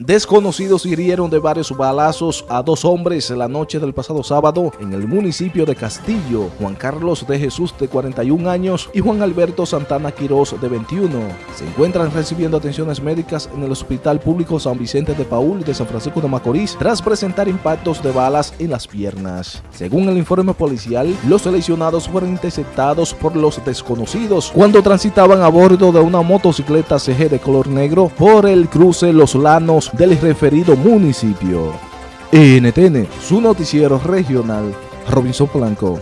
Desconocidos hirieron de varios balazos a dos hombres la noche del pasado sábado en el municipio de Castillo, Juan Carlos de Jesús de 41 años y Juan Alberto Santana Quirós de 21. Se encuentran recibiendo atenciones médicas en el Hospital Público San Vicente de Paul de San Francisco de Macorís tras presentar impactos de balas en las piernas. Según el informe policial, los lesionados fueron interceptados por los desconocidos cuando transitaban a bordo de una motocicleta CG de color negro por el cruce Los Lanos del referido municipio. NTN, su noticiero regional, Robinson Blanco.